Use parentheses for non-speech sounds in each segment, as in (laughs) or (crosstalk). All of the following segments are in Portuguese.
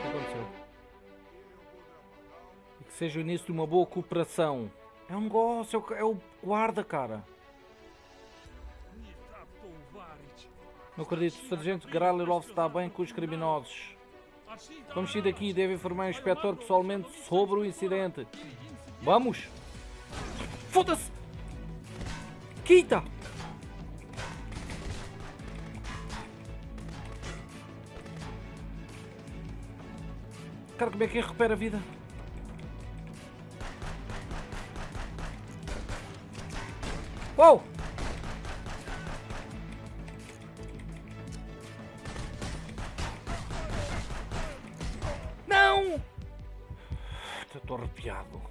Que aconteceu? Que seja o início de uma boa cooperação. É um negócio, é o- é guarda, cara. Não acredito, o sargento Gralilov está bem com os criminosos. Vamos sair daqui deve informar o inspetor pessoalmente sobre o incidente. Vamos! Foda-se! Quita! Cara, como é que recupera a vida? Uou! Não! Estou arrepiado.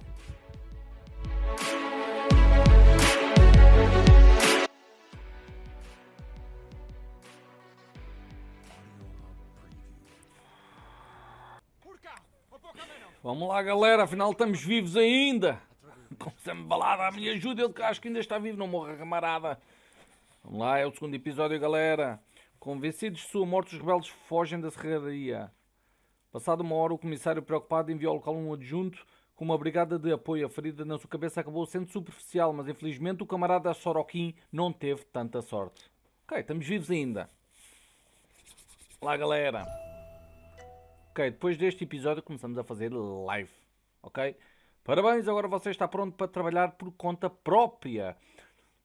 Vamos lá, galera. Afinal, estamos vivos ainda. (laughs) Com Sam Balada, a minha ajuda. Ele que acho que ainda está vivo. Não morra, camarada. Vamos lá, é o segundo episódio, galera. Convencidos de sua morte, os rebeldes fogem da serraria. Passado uma hora, o comissário, preocupado, enviou ao local um adjunto com uma brigada de apoio. A ferida na sua cabeça acabou sendo superficial, mas infelizmente o camarada Sorokin não teve tanta sorte. Ok, estamos vivos ainda. Lá, galera. Ok, depois deste episódio começamos a fazer live. Ok? Parabéns, agora você está pronto para trabalhar por conta própria.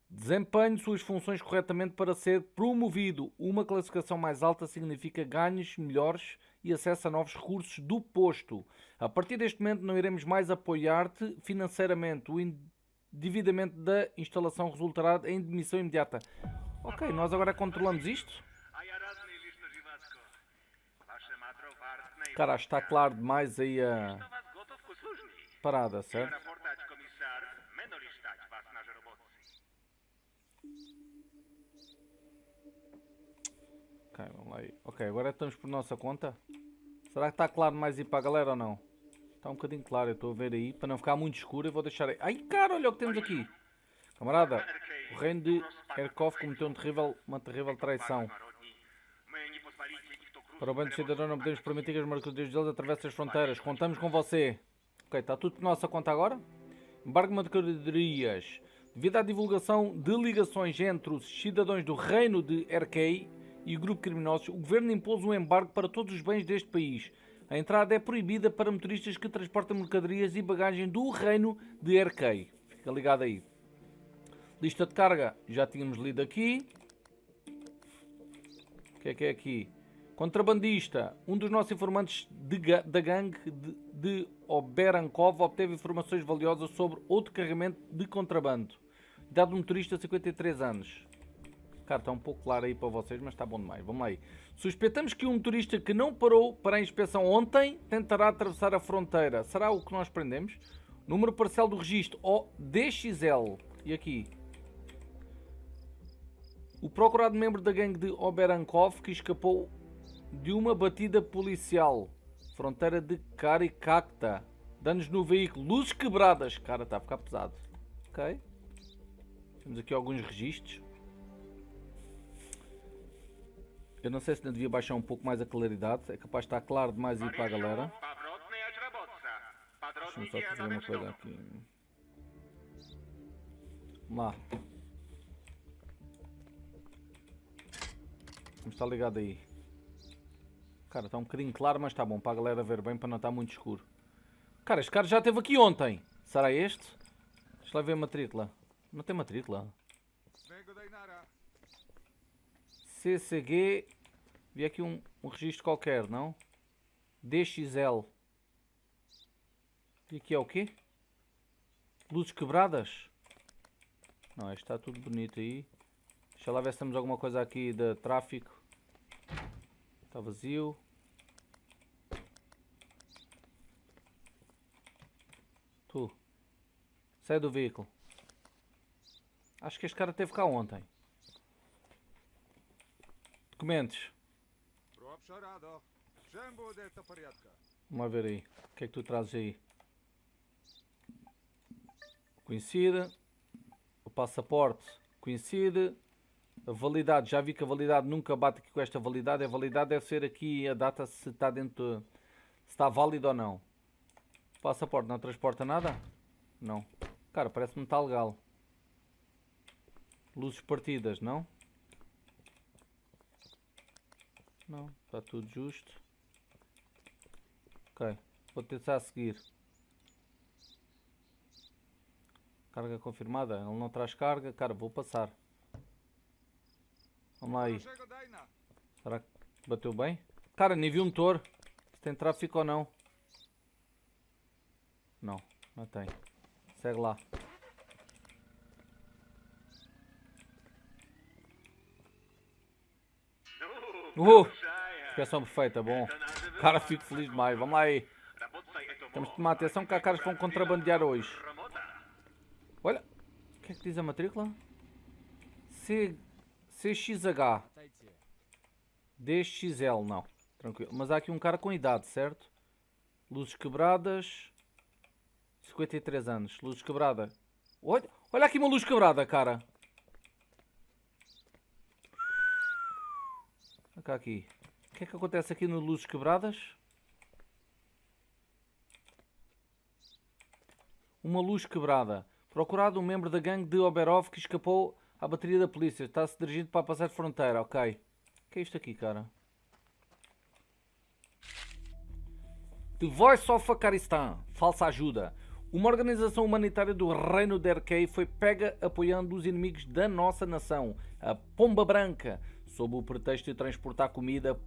Desempenhe suas funções corretamente para ser promovido. Uma classificação mais alta significa ganhos melhores e acesso a novos recursos do posto. A partir deste momento não iremos mais apoiar-te financeiramente. O endividamento da instalação resultará em demissão imediata. Ok, nós agora controlamos isto? Cara, está claro demais aí a parada, certo? Ok, vamos lá aí. Ok, agora estamos por nossa conta. Será que está claro mais aí para a galera ou não? Está um bocadinho claro, eu estou a ver aí. Para não ficar muito escuro, eu vou deixar aí. Ai, cara, olha o que temos aqui. Camarada, o reino de Erkov cometeu um terrível, uma terrível traição. Para o bem do cidadão, não podemos permitir que as mercadorias deles atravessem as fronteiras. Contamos com você. Ok, está tudo por nossa conta agora? Embargo de mercadorias. Devido à divulgação de ligações entre os cidadãos do reino de RK e o grupo criminoso, o governo impôs um embargo para todos os bens deste país. A entrada é proibida para motoristas que transportam mercadorias e bagagem do reino de RK. Fica ligado aí. Lista de carga, já tínhamos lido aqui. O que é que é aqui? Contrabandista. Um dos nossos informantes ga- da gangue de, de Oberankov obteve informações valiosas sobre outro carregamento de contrabando. Idade do motorista, 53 anos. Cara, está um pouco claro aí para vocês, mas está bom demais. Vamos lá aí. Suspeitamos que um motorista que não parou para a inspeção ontem tentará atravessar a fronteira. Será o que nós prendemos? Número parcial do registro, o DXL. E aqui? O procurado membro da gangue de Oberankov que escapou de uma batida policial. Fronteira de Karikakta. Danos no veículo. Luzes quebradas. Cara, está a ficar pesado. Ok. Temos aqui alguns registros. Eu não sei se não devia baixar um pouco mais a claridade. É capaz de estar claro demais aí para a galera. Deixa-me só fazer uma coisa aqui. Vamos lá. Vamos estar ligado aí. Cara, está um bocadinho claro, mas está bom para a galera ver bem, para não estar muito escuro. Cara, este cara já esteve aqui ontem. Será este? Deixa lá ver a matrícula. Não tem matrícula. CCG. Vi aqui um, um registro qualquer, não? DXL. E aqui é o quê? Luzes quebradas? Não, está tudo bonito aí. Deixa lá ver se temos alguma coisa aqui de tráfico. Está vazio. Tu. Sai do veículo. Acho que este cara teve cá ontem. Documentos. Vamos ver aí. O que é que tu trazes aí? Conhecida. O passaporte. Conhecida. A validade, já vi que a validade nunca bate aqui com esta validade. A validade deve ser aqui a data se está dentro, se está válido ou não. Passaporte não transporta nada? Não. Cara, parece-me está legal. Luzes partidas, não? Não, está tudo justo. Ok, vou tentar seguir. Carga confirmada, ele não traz carga. Cara, vou passar. Vamos lá aí. Será que bateu bem? Cara, nem vi um motor. Se tem tráfico ou não. Não, não tem. Segue lá. Uh! Expressão perfeita, bom. Cara, fico feliz demais. Vamos lá aí. Temos que tomar atenção que há caras que vão contrabandear hoje. Olha. O que é que diz a matrícula? C... CXH. DXL, não. Tranquilo. Mas há aqui um cara com idade, certo? Luzes quebradas. 53 anos. Luz quebrada. Olha, olha aqui uma luz quebrada, cara. Cá aqui. O que é que acontece aqui no Luzes Quebradas? Uma luz quebrada. Procurado um membro da gangue de Oberov que escapou à bateria da polícia. Está-se dirigindo para passar fronteira. Ok. O que é isto aqui, cara? The Voice of Afghanistan. Falsa ajuda. Uma organização humanitária do Reino de Erkei foi pega apoiando os inimigos da nossa nação, a Pomba Branca, sob o pretexto de transportar comida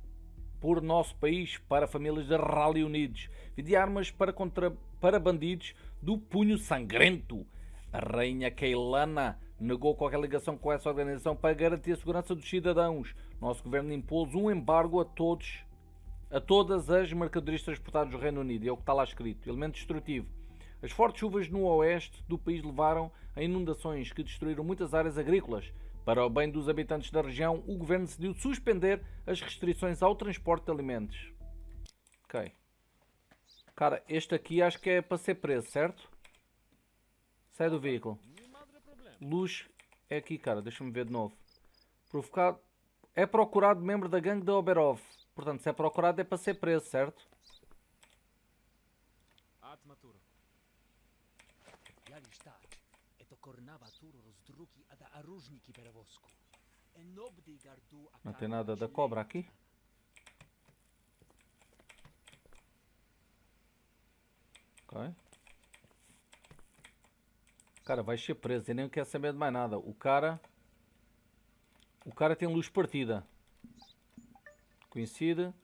por nosso país para famílias de Rally Unidos, de armas para, contra, para bandidos do punho sangrento. A rainha Keilana negou qualquer ligação com essa organização para garantir a segurança dos cidadãos. Nosso governo impôs um embargo a todos, a todas as mercadorias transportadas do Reino Unido. É o que está lá escrito. Elemento destrutivo. As fortes chuvas no oeste do país levaram a inundações que destruíram muitas áreas agrícolas. Para o bem dos habitantes da região, o governo decidiu suspender as restrições ao transporte de alimentos. Ok. Cara, este aqui acho que é para ser preso, certo? Sai do veículo. Luz é aqui, cara. Deixa-me ver de novo. Provocado. É procurado membro da gangue da Oberov. Portanto, se é procurado é para ser preso, certo? Não tem nada da cobra aqui? Ok. Cara, vai ser preso. e nem quer saber de mais nada. O cara... O cara tem luz partida. Conhecida.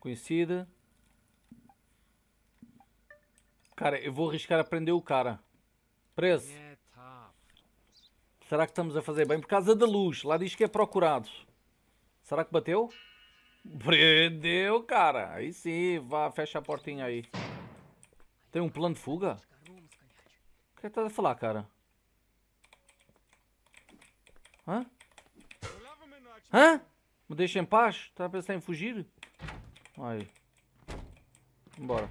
Conhecida. Cara, eu vou arriscar a prender o cara. Preso. Será que estamos a fazer bem? Por causa da luz. Lá diz que é procurado. Será que bateu? Prendeu, cara. Aí sim. Vá, fecha a portinha aí. Tem um plano de fuga? O que é que estás a falar, cara? Hã? Hã? Me deixa em paz? Está a pensar em fugir? Aí. Bora.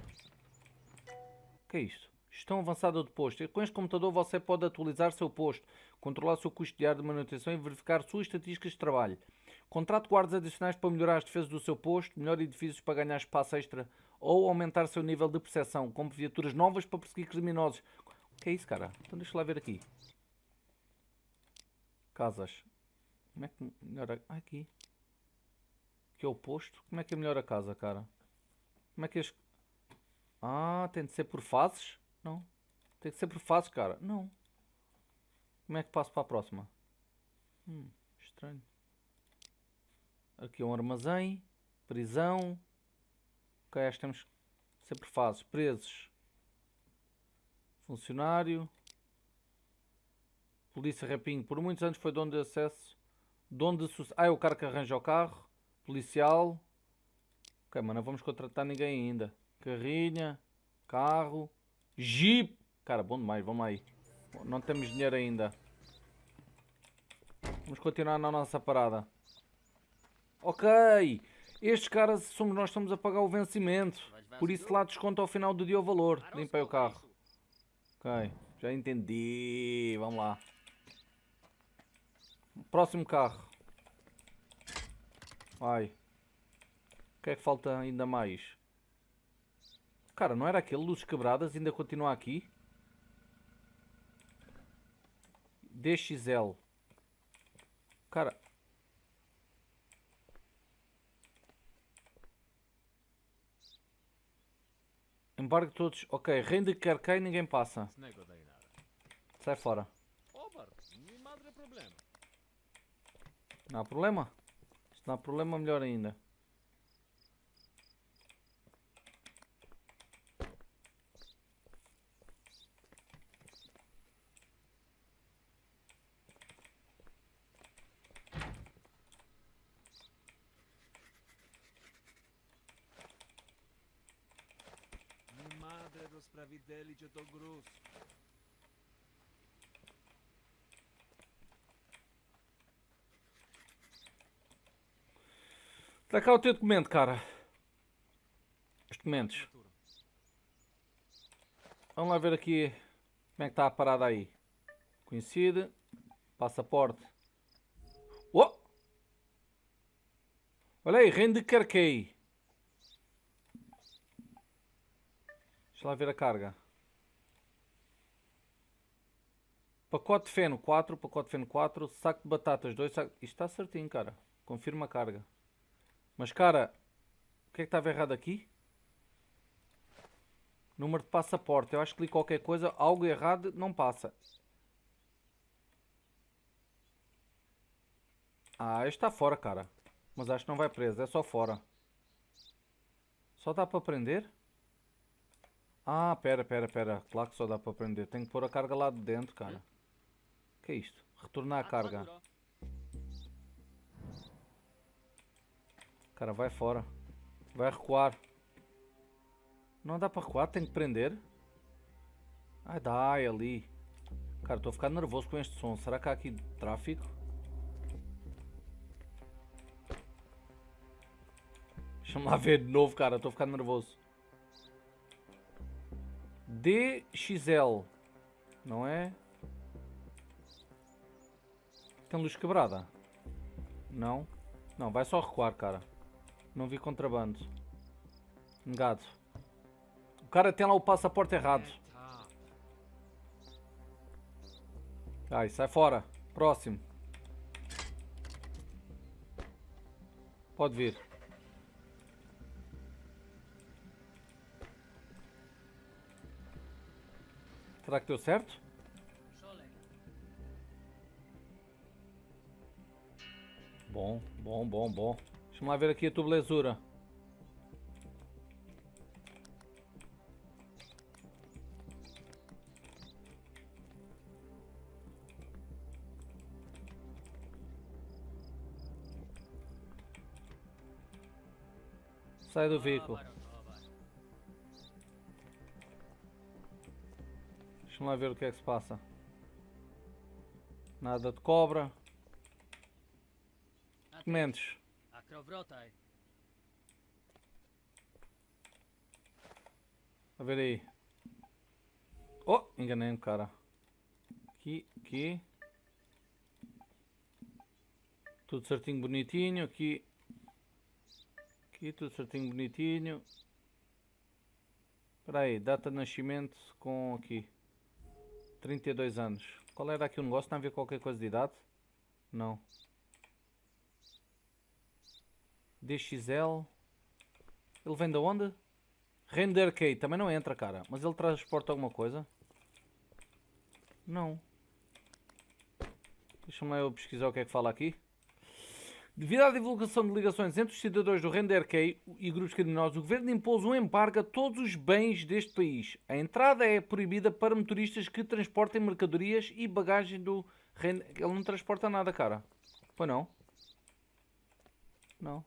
O que é isto? Gestão avançada do posto. Com este computador você pode atualizar seu posto, controlar seu custo diário de manutenção e verificar suas estatísticas de trabalho. Contrate guardas adicionais para melhorar as defesas do seu posto, melhor edifícios para ganhar espaço extra ou aumentar seu nível de percepção, com viaturas novas para perseguir criminosos. Que é isso, cara? Então deixa lá ver aqui. Casas. Como é que melhora... Ah, aqui. Que é o posto. Como é que é melhor a casa, cara? Como é que é... Ah, tem de ser por fases? Não. Tem que ser por fases, cara. Não. Como é que passo para a próxima? Hum, estranho. Aqui é um armazém. Prisão. Ok, acho que temos sempre fases. Presos. Funcionário. Polícia Rapinho. Por muitos anos foi dono de acesso. Dono de. Ah, é o cara que arranja o carro. Policial. Ok, mas não vamos contratar ninguém ainda. Carrinha. Carro. Jeep. Cara, bom demais, vamos aí. Não temos dinheiro ainda. Vamos continuar na nossa parada. Ok. Estes caras somos nós estamos a pagar o vencimento. Por isso lá desconto ao final do dia o valor. Limpei o carro. Ok. Já entendi. Vamos lá. Próximo carro. Vai. O que é que falta ainda mais? Cara, não era aquele? Luzes quebradas, ainda continua aqui. DXL. Cara. Embargo todos. Ok, rende que quer cair ninguém passa. Sai fora. Não há problema? Se não há problema, melhor ainda. Sprawiedliwie to gruz. Está cá o teu documento, cara. Os documentos. Vamos lá ver aqui como é que está a parada aí. Conhecido. Passaporte. Oh! Olha aí, rende carquei. Deixa lá ver a carga. Pacote feno 4, pacote feno 4, saco de batatas 2, saco... Isto está certinho, cara. Confirma a carga. Mas, cara, o que é que estava errado aqui? Número de passaporte. Eu acho que li qualquer coisa, algo errado, não passa. Ah, este está fora, cara. Mas acho que não vai preso, é só fora. Só dá para prender? Ah, pera, pera, pera. Claro que só dá para prender. Tenho que pôr a carga lá de dentro, cara. que é isto? Retornar a carga. Cara, vai fora. Vai recuar. Não dá para recuar, tem que prender. Ai, dá, é ali. Cara, estou a ficar nervoso com este som. Será que há aqui tráfico? Deixa-me lá ver de novo, cara. Estou a ficar nervoso. DXL. Não é? Tem luz quebrada? Não. Não, vai só recuar, cara. Não vi contrabando. Negado. O cara tem lá o passaporte errado. Ai, sai fora. Próximo. Pode vir. Será que deu certo? Bom, bom, bom, bom. Deixa eu ver aqui a tua belezura. Sai do veículo. Deixa lá ver o que é que se passa. Nada de cobra. Documentos. A ver aí. Oh, enganei-me, cara. Aqui, aqui. Tudo certinho, bonitinho. Aqui. Aqui, tudo certinho, bonitinho. Espera aí, data de nascimento com aqui. 32 anos. Qual era aqui o negócio? Não havia qualquer coisa de idade? Não. DXL. Ele vem de onde? Render Arcade. Também não entra, cara. Mas ele transporta alguma coisa? Não. Deixa-me eu pesquisar o que é que fala aqui. Devido à divulgação de ligações entre os cidadãos do Renderkey e grupos criminosos, o governo impôs um embargo a todos os bens deste país. A entrada é proibida para motoristas que transportem mercadorias e bagagem do Render... Ele não transporta nada, cara. Pois não? Não.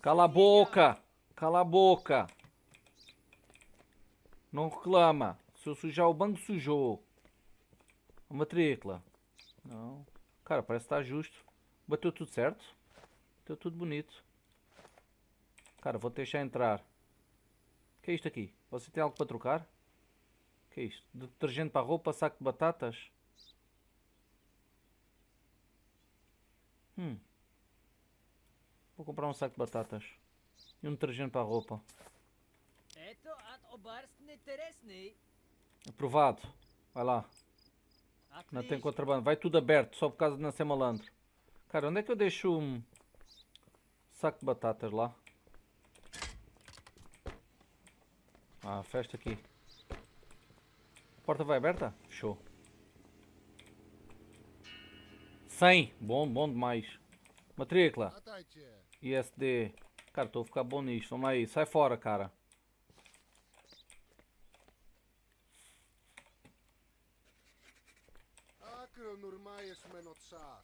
Cala a boca! Cala a boca! Não reclama. Se eu sujar o banco, sujou. A matrícula. Não. Cara, parece que está justo. Bateu tudo certo. Bateu tudo bonito. Cara, vou deixar entrar. O que é isto aqui? Você tem algo para trocar? O que é isto? Detergente para roupa, saco de batatas? Hum. Vou comprar um saco de batatas. E um detergente para a roupa. Aprovado. Vai lá. Não tem contrabando. Vai tudo aberto, só por causa de não ser malandro. Cara, onde é que eu deixo um saco de batatas lá? Ah, festa aqui. A porta vai aberta? Show. 100. Bom, bom demais. Matrícula. ISD. Cara, estou a ficar bom nisto. Vamos aí. Sai fora, cara.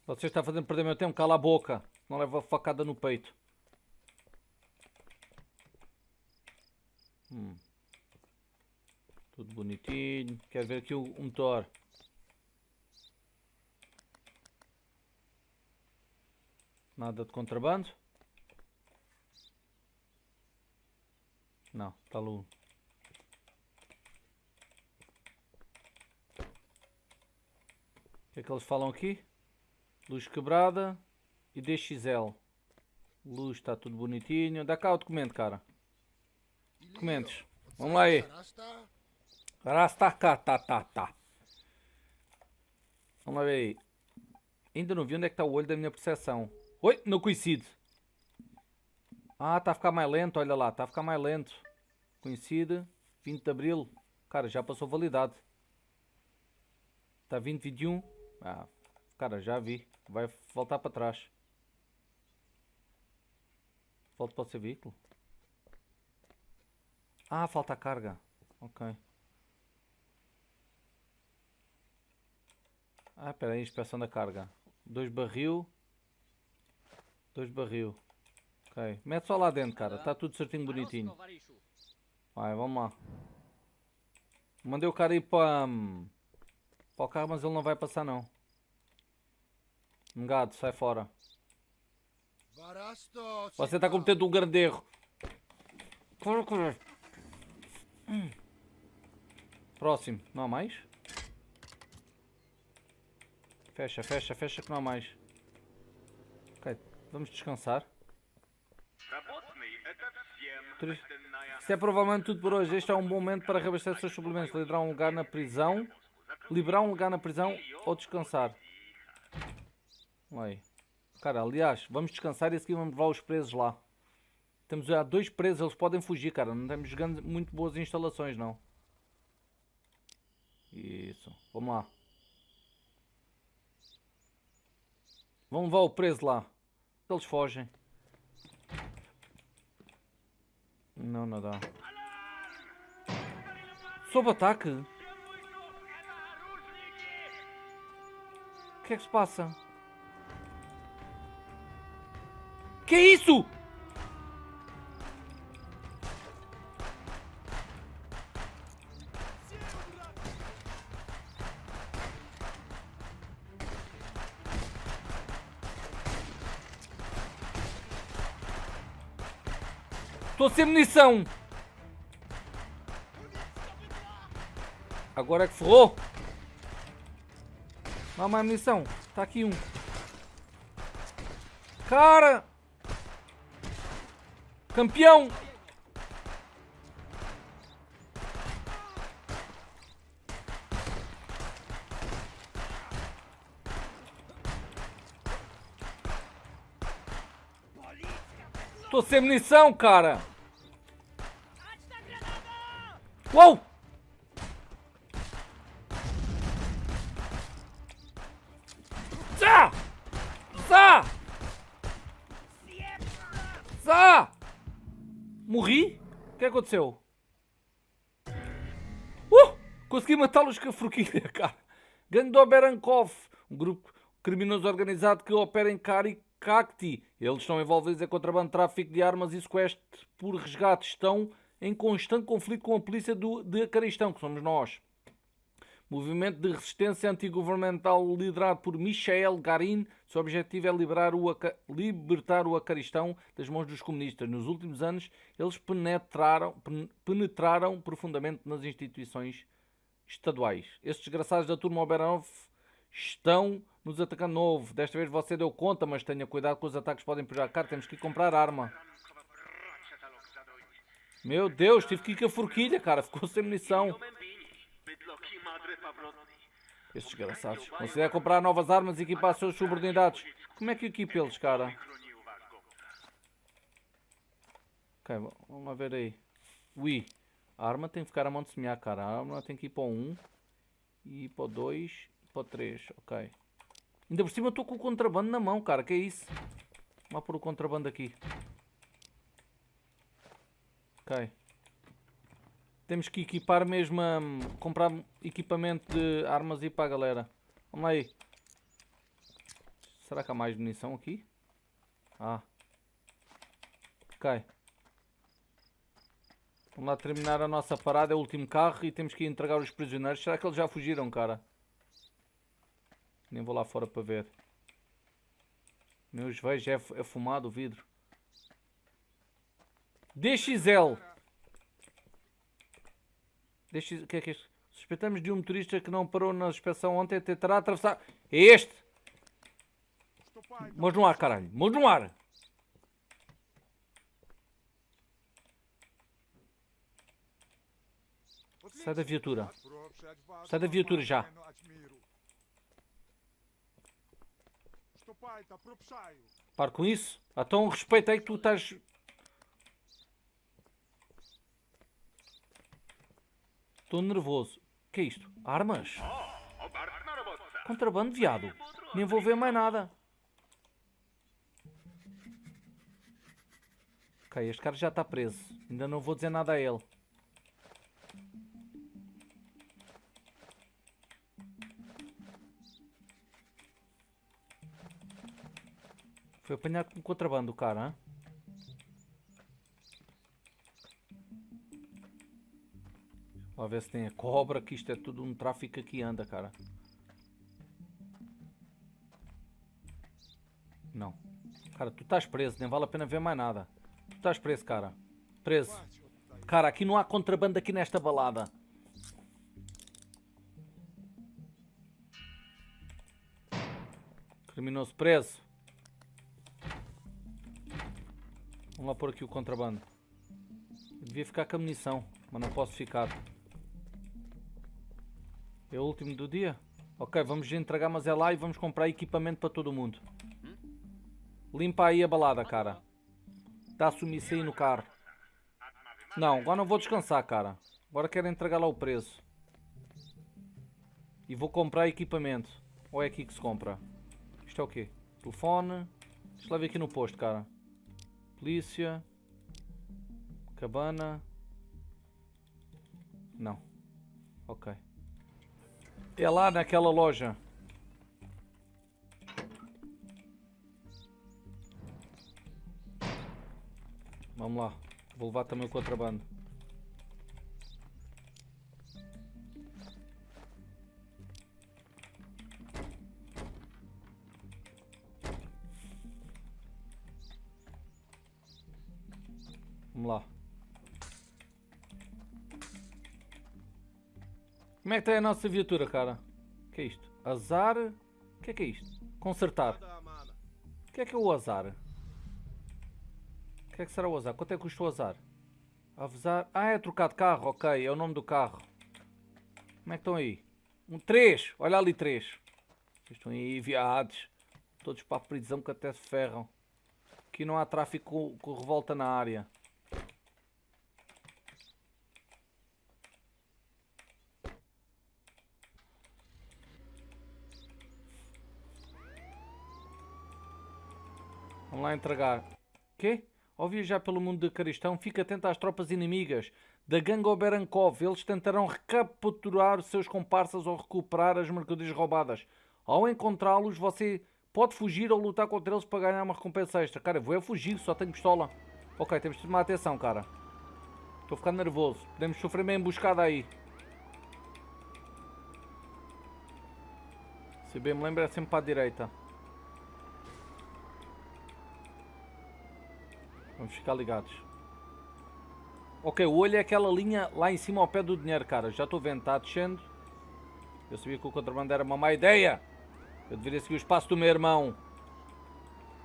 Você está fazendo perder meu tempo. Cala a boca. Não leva facada no peito. Hum. Tudo bonitinho. Quero ver aqui o motor. Nada de contrabando? Não, está lu. Que é que eles falam aqui? Luz quebrada e DXL. Luz está tudo bonitinho. Dá cá o documento, cara. Documentos. Vamos lá aí. Rasta cá, tá, tá, tá. Vamos lá ver aí. Ainda não vi onde é que está o olho da minha percepção. Oi, não coincide. Ah, está a ficar mais lento, olha lá, está a ficar mais lento. Coincide, 20 de Abril. Cara, já passou validade. Está 20, 21. Ah, cara, já vi. Vai voltar para trás. Volta para o seu veículo. Ah, falta carga. Ok. Ah, espera aí, inspeção da carga. Dois barril. Dois barril. Ok. Mete só lá dentro, cara. Está tudo certinho, bonitinho. Vai, vamos lá. Mandei o cara ir para... Hum, para o carro, mas ele não vai passar não. Engado, sai fora. Você está cometendo um grande erro. Próximo. Não há mais? Fecha, fecha, fecha que não há mais. Ok, vamos descansar. Isto é provavelmente tudo por hoje. Este é um bom momento para reabastecer os seus suplementos, liberar um lugar na prisão, liberar um lugar na prisão ou descansar. Aí. Cara, aliás, vamos descansar e a seguir vamos levar os presos lá. Temos já dois presos, eles podem fugir, cara. Não temos muito boas instalações, não. Isso. Vamos lá. Vamos levar o preso lá. Eles fogem. Não, não dá. Sob ataque? O que é que se passa? Que isso? Estou sem munição. Agora é que ferrou. Não mais munição. Está aqui um. Cara! Campeão! Tô sem munição, cara! Uou! Que aconteceu? Uh! Consegui matá-los com a forquilha, (laughs) cara. Gangue do Berankov, um grupo criminoso organizado que opera em Karikakti. Eles estão envolvidos em contrabando, tráfico de armas e sequestro por resgate. Estão em constante conflito com a polícia do, de Acaristão, que somos nós. Movimento de resistência antigovernamental liderado por Michael Garin. Seu objetivo é liberar o, libertar o Acaristão das mãos dos comunistas. Nos últimos anos, eles penetraram, penetraram profundamente nas instituições estaduais. Esses desgraçados da turma Oberonov estão nos atacando novo. Desta vez você deu conta, mas tenha cuidado com os ataques que podem prejudicar. Temos que comprar arma. Meu Deus, tive que ir com a forquilha, cara. Ficou sem munição. Estes desgraçados. Considera comprar novas armas e equipar as suas subordinados. Como é que eu equipo eles, cara? Ok, vamos lá ver aí. Ui. A arma tem que ficar a mão de semear, cara. A arma tem que ir para o 1. E para o 2. E para o 3. Ok. Ainda por cima eu estou com o contrabando na mão, cara. Que é isso? Vamos pôr o contrabando aqui. Ok. Temos que equipar mesmo, um, comprar equipamento de armas e para a galera. Vamos lá aí. Será que há mais munição aqui? Ah. Ok. Vamos lá terminar a nossa parada, é o último carro e temos que entregar os prisioneiros. Será que eles já fugiram, cara? Nem vou lá fora para ver. Meus vejo, é, é fumado o vidro. DXL. Deixa, que é que é isto? Suspeitamos de um motorista que não parou na inspeção ontem tentará atravessar. É este! Mãos no ar, caralho! Mãos no ar! Sai da viatura. Sai da viatura já. Para com isso. Então respeita aí que tu estás Estou nervoso. O que é isto? Armas? Contrabando, viado. Nem vou ver mais nada. Ok, este cara já está preso. Ainda não vou dizer nada a ele. Foi apanhado com contrabando o cara, hein? Vamos ver se tem a cobra, que isto é tudo um tráfico que anda, cara. Não. Cara, tu estás preso, nem vale a pena ver mais nada. Tu estás preso, cara. Preso. Cara, aqui não há contrabando aqui nesta balada. Criminoso preso. Vamos lá pôr aqui o contrabando. Eu devia ficar com a munição, mas não posso ficar. É o último do dia? Ok, vamos entregar, mas é lá e vamos comprar equipamento para todo mundo. Limpa aí a balada, cara. Dá sumiço aí no carro. Não, agora não vou descansar, cara. Agora quero entregar lá o preço. E vou comprar equipamento. Ou é aqui que se compra? Isto é o quê? Telefone. Deixa lá ver aqui no posto, cara. Polícia. Cabana. Não. Ok. É lá naquela loja. Vamos lá. Vou levar também o contrabando. Vamos lá. Como é que está a nossa viatura, cara? O que é isto? Azar? O que é que é isto? Consertar. O que é que é o azar? O que é que será o azar? Quanto é que custa o azar? Avisar. Ah, é trocar de carro, ok. É o nome do carro. Como é que estão aí? Um 3. Olha ali 3. Vocês estão aí viados. Todos para a prisão que até se ferram. Aqui não há tráfico com revolta na área. Vamos lá entregar. Quê? Ao viajar pelo mundo de Caristão, fica atento às tropas inimigas da gangue Oberankov. Eles tentarão recapturar seus comparsas ou recuperar as mercadorias roubadas. Ao encontrá-los, você pode fugir ou lutar contra eles para ganhar uma recompensa extra. Cara, eu vou é fugir, só tenho pistola. Ok, temos de tomar atenção, cara. Estou ficando nervoso. Podemos sofrer meio emboscada aí. Se bem me lembro, é sempre para a direita. Vamos ficar ligados. Ok, o olho é aquela linha lá em cima ao pé do dinheiro, cara. Já estou vendo, está descendo. Eu sabia que o contrabando era uma má ideia. Eu deveria seguir o espaço do meu irmão.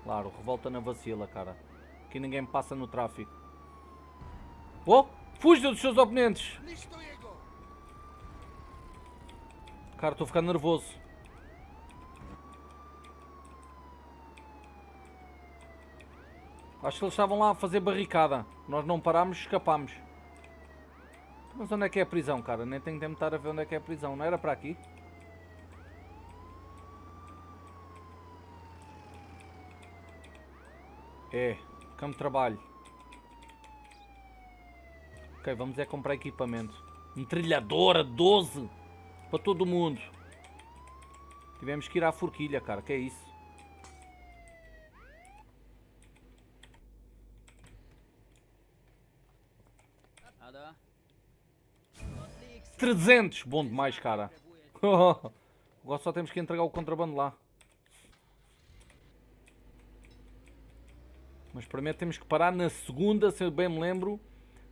Claro, revolta na vacila, cara. Aqui ninguém passa no tráfico. Oh! Fuja dos seus oponentes! Cara, estou ficar nervoso. Acho que eles estavam lá a fazer barricada. Nós não parámos, escapámos. Mas onde é que é a prisão, cara? Nem tenho tempo de estar a ver onde é que é a prisão. Não era para aqui? É, campo de trabalho. Ok, vamos é comprar equipamento. Metralhadora 12 para todo mundo. Tivemos que ir à forquilha, cara. Que é isso? Trezentos, bom demais, cara. (laughs) Agora só temos que entregar o contrabando lá. Mas primeiro temos que parar na segunda, se eu bem me lembro,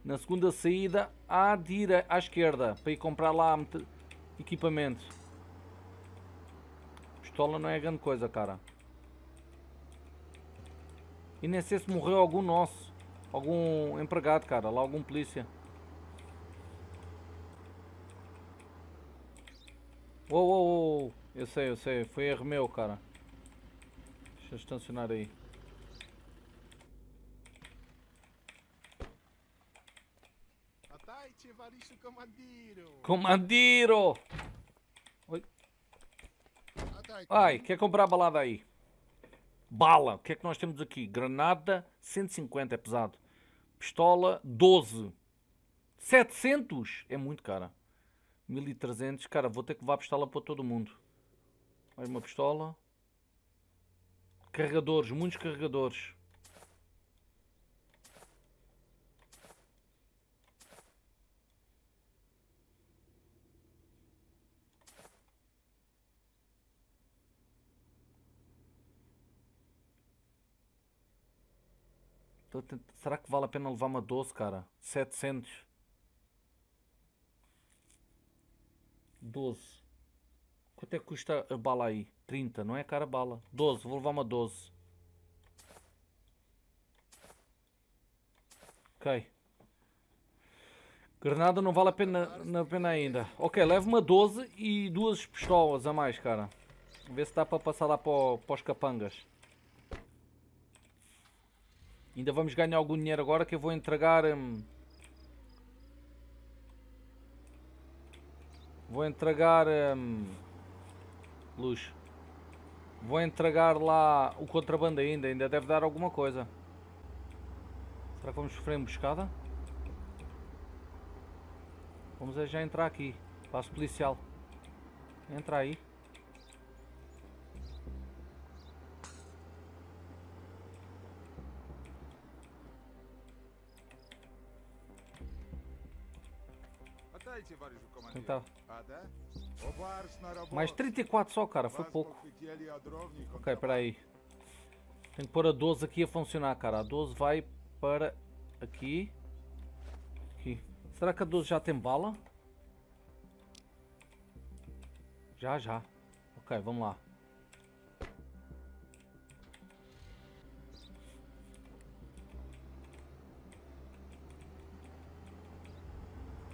na segunda saída à, dire... à esquerda, para ir comprar lá equipamento. Pistola não é grande coisa, cara. E nem sei se morreu algum nosso, algum empregado, cara, lá algum polícia. Uou, uou, uou, eu sei, eu sei, foi erro meu, cara. Deixa eu estacionar aí. Comandiro! Oi. Ai, quer comprar a balada aí? Bala, o que é que nós temos aqui? Granada, 150, é pesado. Pistola, 12. 700? É muito cara. 1300, cara, vou ter que levar a pistola para todo mundo. Mais uma pistola. Carregadores, muitos carregadores. Será que vale a pena levar uma 12, cara? 700. 12. Quanto é que custa a bala aí? 30, não é cara bala. 12, vou levar uma 12. Ok. Granada não vale a pena, a pena ainda. Ok, levo uma 12 e duas pistolas a mais, cara. Ver se dá para passar lá para, para os capangas. Ainda vamos ganhar algum dinheiro agora que eu vou entregar... Hum, vou entregar... Hum, luz. Vou entregar lá o contrabando ainda. Ainda deve dar alguma coisa. Será que vamos sofrer emboscada? Vamos já entrar aqui. Passo policial. Entra aí. Tentar. Mais 34 só, cara. Foi pouco. Ok, espera aí. Tenho que pôr a 12 aqui a funcionar, cara. A 12 vai para aqui. Aqui. Será que a 12 já tem bala? Já, já. Ok, vamos lá.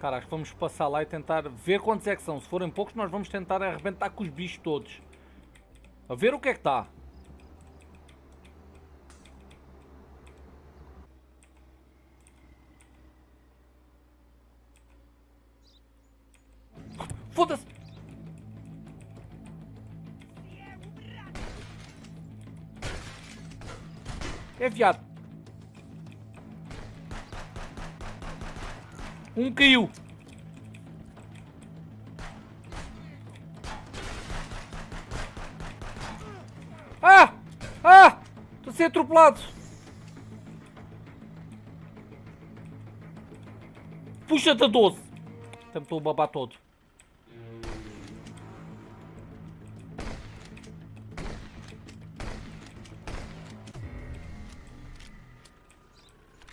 Cara, vamos passar lá e tentar ver quantos é que são. Se forem poucos, nós vamos tentar arrebentar com os bichos todos. A ver o que é que está. Foda-se! É viado. Um caiu. Ah! Ah! Estou a ser atropelado. Puxa-te a 12. Estou a babar todo.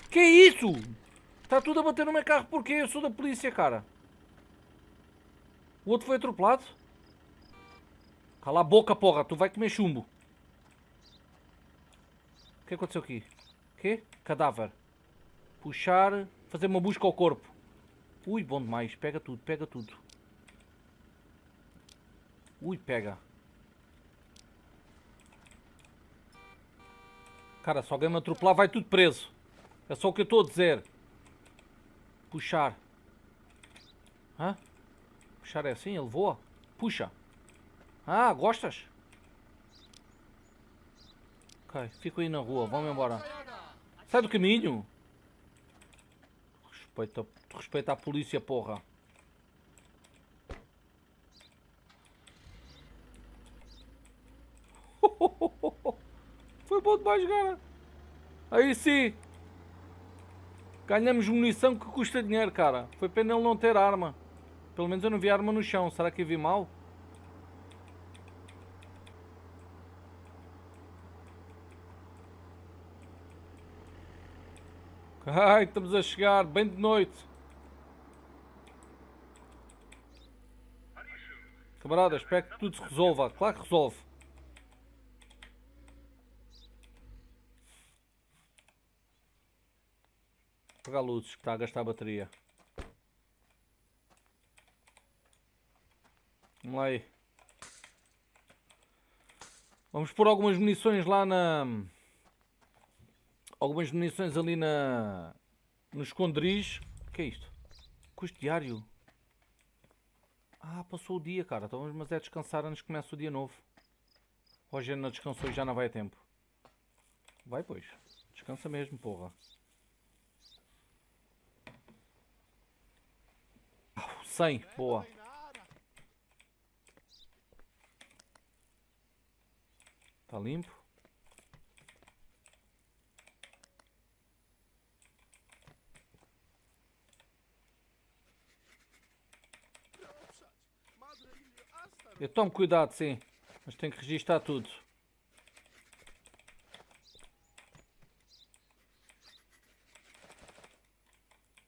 Que isso? Está tudo a bater no meu carro porque eu sou da polícia, cara. O outro foi atropelado? Cala a boca, porra. Tu vai comer chumbo. O que aconteceu aqui? Quê? Cadáver. Puxar. Fazer uma busca ao corpo. Ui, bom demais. Pega tudo, pega tudo. Ui, pega. Cara, se alguém me atropelar vai tudo preso. É só o que eu estou a dizer. Puxar. Hã? Puxar é assim? Ele voa? Puxa. Ah, gostas? Ok, fico aí na rua. Vamos embora. Sai do caminho. Respeita, respeita a polícia, porra. (laughs) Foi bom demais, cara. Aí sim. Ganhamos munição que custa dinheiro, cara. Foi pena ele não ter arma. Pelo menos eu não vi arma no chão. Será que eu vi mal? Ai, estamos a chegar, bem de noite. Camarada, espero que tudo se resolva. Claro que resolve. Apagar luzes que está a gastar a bateria. Vamos lá aí. Vamos pôr algumas munições lá na... Algumas munições ali na... No esconderijo. O que é isto? Custo diário. Ah, passou o dia, cara. Então vamos é descansar antes que comece o dia novo. Roger não descansou e já não vai a tempo. Vai, pois. Descansa mesmo, porra. 100, boa. Tá limpo. Eu tomo cuidado, sim. Mas tenho que registrar tudo.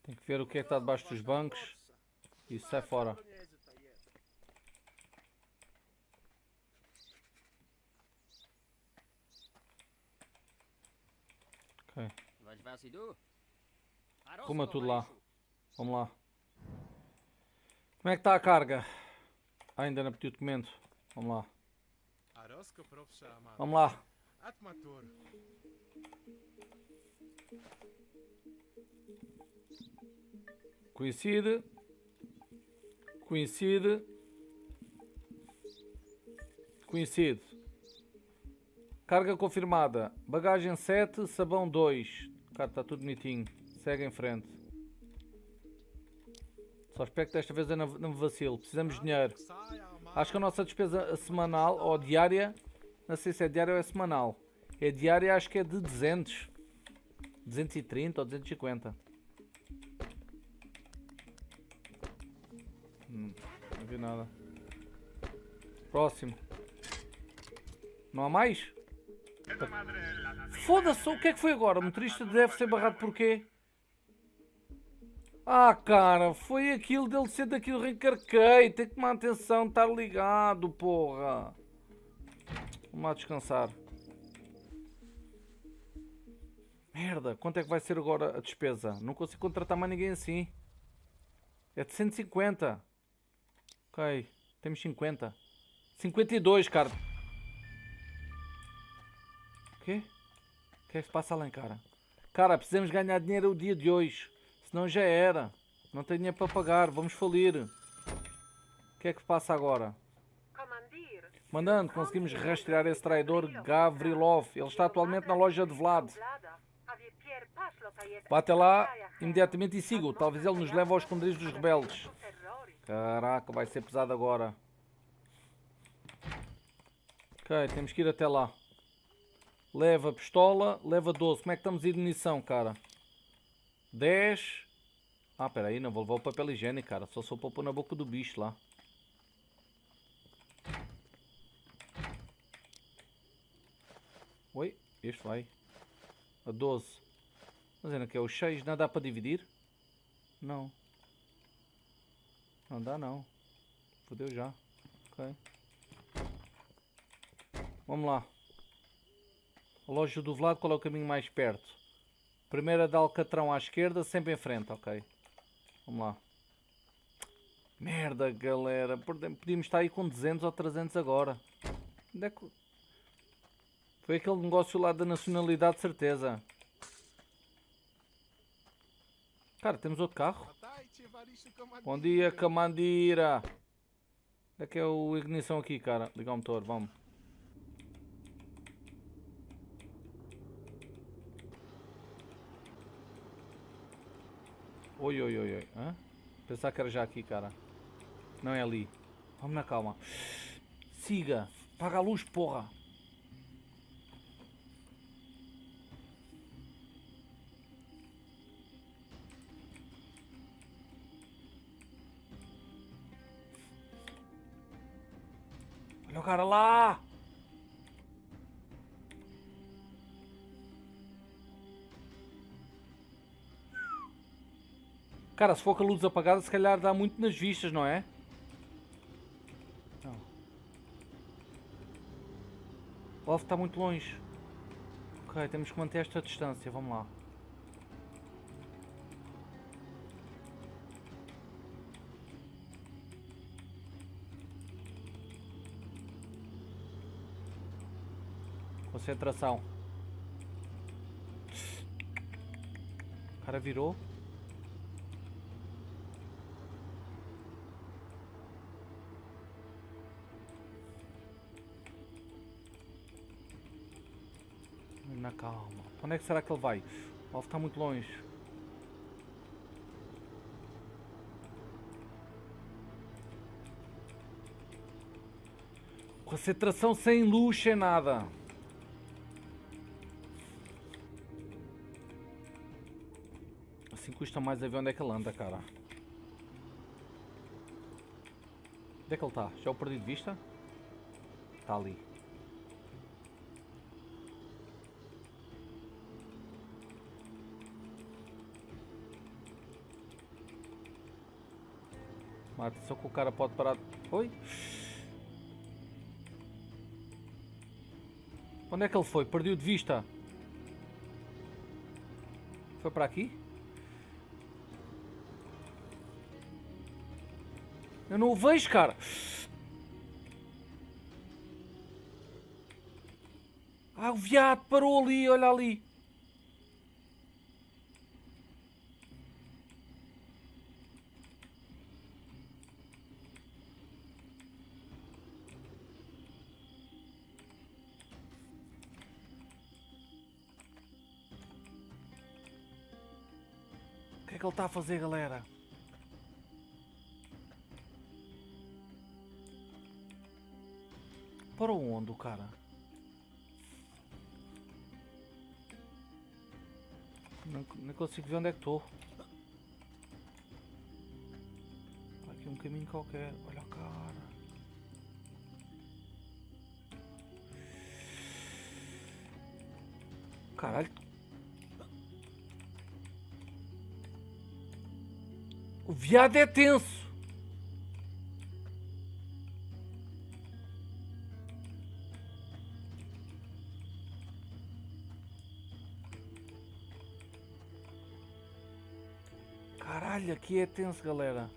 Tem que ver o que é que está debaixo dos bancos. E sai fora. Ok. Coma tudo lá. Vamos lá. Como é que está a carga? Ainda não pedi o documento. Vamos lá. Vamos lá. Coincide. Coincide. Coincide. Carga confirmada. Bagagem 7, sabão 2. Cara, está tudo bonitinho. Segue em frente. Só espero que desta vez eu não me vacilo. Precisamos de dinheiro. Acho que a nossa despesa semanal ou diária, não sei se é diária ou é semanal. É diária, acho que é de 200. 230 ou 250. Hum, não vi nada. Próximo. Não há mais? Foda-se, o que é que foi agora? O motorista deve ser barrado por quê? Ah, cara, foi aquilo dele ser daquilo reencarquei. Tem que tomar atenção, estar ligado, porra. Vamos lá descansar. Merda, quanto é que vai ser agora a despesa? Não consigo contratar mais ninguém assim. É de 150. Ok, temos 50. 52, cara. O quê? O que é que se passa lá em cara? Cara, precisamos ganhar dinheiro o dia de hoje. Senão já era. Não tenho dinheiro para pagar. Vamos falir. O que é que passa agora? Mandando, conseguimos rastrear esse traidor Gavrilov. Ele está atualmente na loja de Vlad. Vá até lá imediatamente e siga-o. Talvez ele nos leve aos esconderijos dos rebeldes. Caraca, vai ser pesado agora. Ok, temos que ir até lá. Leva pistola, leva 12. Como é que estamos de munição, cara? 10. Ah, peraí, não vou levar o papel higiênico, cara. Só sou para pôr na boca do bicho lá. Oi, este vai. A 12. Mas ainda que é o 6, não dá para dividir? Não. Não dá não. Fodeu já. Ok. Vamos lá. A loja do Vlad, qual é o caminho mais perto? Primeira de Alcatrão à esquerda, sempre em frente, ok. Vamos lá. Merda, galera. Podíamos estar aí com 200 ou 300 agora. Onde é que... Foi aquele negócio lá da nacionalidade, certeza. Cara, temos outro carro. Bom dia, Camandira. Onde é que é o ignição aqui, cara? Ligar o motor, vamos. Oi, oi, oi, oi. Hã? Pensar que era já aqui, cara. Não é ali. Vamos na calma. Siga. Paga a luz, porra. Olha o cara lá! Cara, se for com a luz apagada, se calhar dá muito nas vistas, não é? Não. O alvo está muito longe. Ok, temos que manter esta distância. Vamos lá. Concentração. O cara virou. Na calma. Onde é que será que ele vai? O alvo está muito longe. Concentração sem luz, sem nada. Custa mais a ver onde é que ele anda, cara. Onde é que ele está? Já o perdi de vista? Está ali. Atenção que o cara pode parar. Oi? Onde é que ele foi? Perdi-o de vista. Foi para aqui? Eu não o vejo, cara. Ah, o viado parou ali, olha ali. O que é que ele está a fazer, galera? O cara? Não, não consigo ver onde é que estou. Aqui um caminho qualquer. Olha a cara. Caralho. O viado é tenso. Aqui é tenso, galera.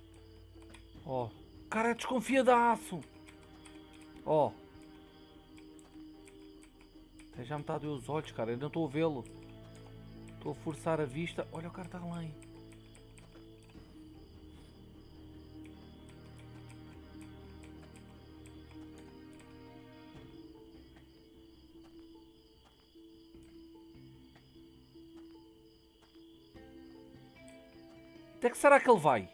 Ó. Oh. Cara, é desconfiadaço. Ó. Oh. Já me está os olhos, cara. Eu não estou a vê-lo. Estou a forçar a vista. Olha, o cara está além. Até que será que ele vai?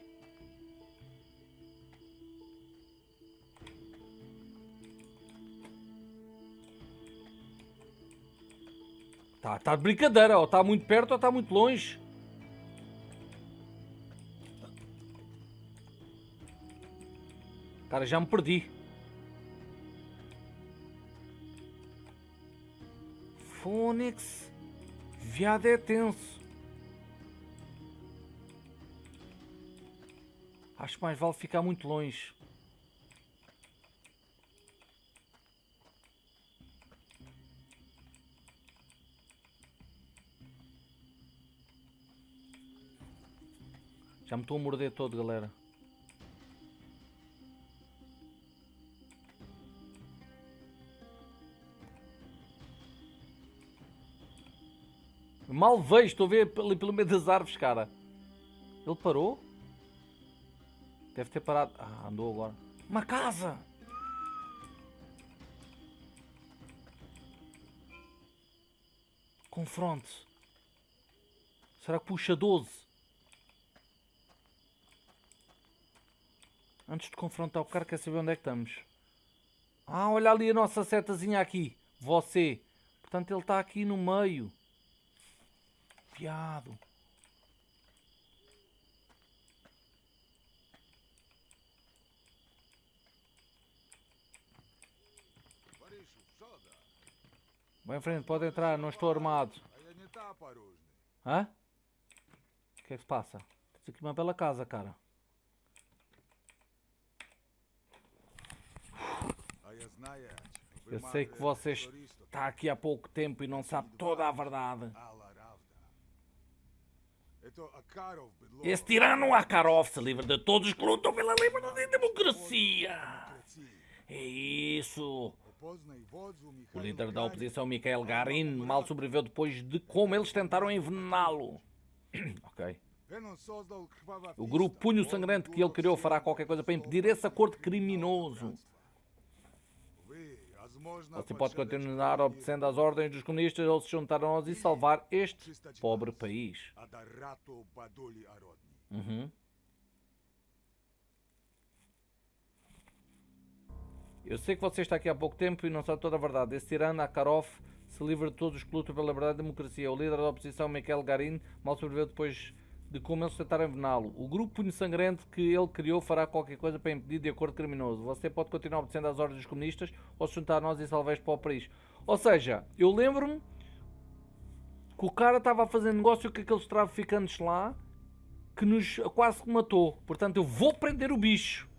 Tá, tá de brincadeira, ó. Tá muito perto ou tá muito longe. Cara, já me perdi. Fônix. Viado é tenso. Acho que mais vale ficar muito longe. Já me estou a morder todo, galera. Mal vejo, estou a ver ali pelo meio das árvores, cara. Ele parou? Deve ter parado. Ah, andou agora. Uma casa! Confronte. Será que puxa 12? Antes de confrontar o cara, quer saber onde é que estamos. Ah, olha ali a nossa setazinha aqui. Você. Portanto, ele está aqui no meio. Piado. Vai em frente, pode entrar, não estou armado. Hã? O que é que se passa? Tens aqui uma bela casa, cara. Eu sei que você está aqui há pouco tempo e não sabe toda a verdade. Esse tirano Akarov se livra de todos os que lutam pela liberdade e democracia. É isso. O líder da oposição, Mikhail Garin, mal sobreviveu depois de como eles tentaram envenená-lo. (clears throat) ok. O grupo Punho Sangrante que ele criou fará qualquer coisa para impedir esse acordo criminoso. Você pode continuar obedecendo às ordens dos comunistas ou se juntar a nós e salvar este pobre país. Uhum. Eu sei que você está aqui há pouco tempo e não sabe toda a verdade. Esse tirano, Akarov, se livra de todos os que lutam pela liberdade e democracia. O líder da oposição, Mikhail Garin, mal sobreviveu depois de como eles tentaram envenená-lo. O grupo Punho Sangrante que ele criou fará qualquer coisa para impedir de acordo criminoso. Você pode continuar obedecendo às ordens dos comunistas ou se juntar a nós e salvar para o país. Ou seja, eu lembro-me que o cara estava a fazer negócio com aqueles traficantes lá que nos quase matou. Portanto, eu vou prender o bicho.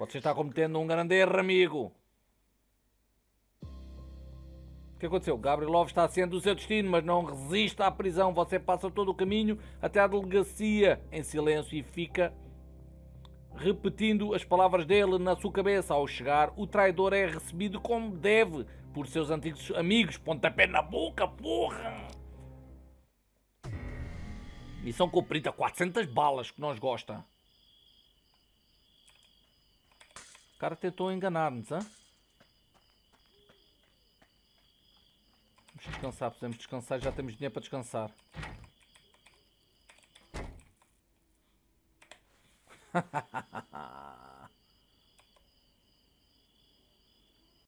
Você está cometendo um grande erro, amigo. O que aconteceu? Gabrielov está sendo o seu destino, mas não resiste à prisão. Você passa todo o caminho até à delegacia em silêncio e fica repetindo as palavras dele na sua cabeça. Ao chegar, o traidor é recebido como deve por seus antigos amigos. Pontapé na boca, porra! Missão cumprida, 400 balas que nós gosta. O cara tentou enganar-nos, hã? Vamos descansar, podemos descansar, já temos dinheiro para descansar. (laughs)